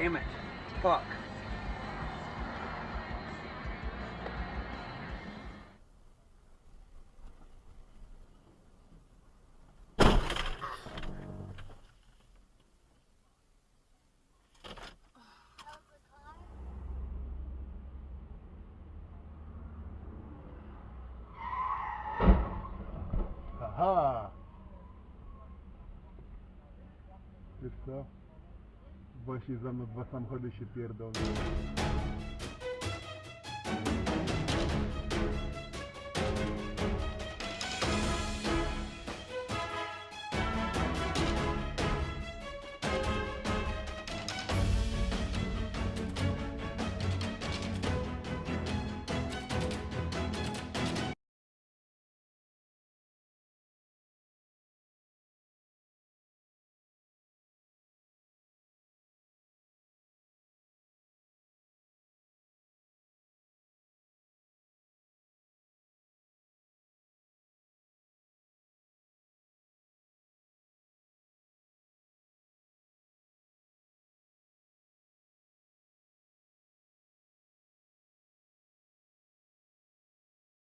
Damn it. Fuck. Aha! Wiesz co? Właśnie za mną dwa samochody się pierdolą.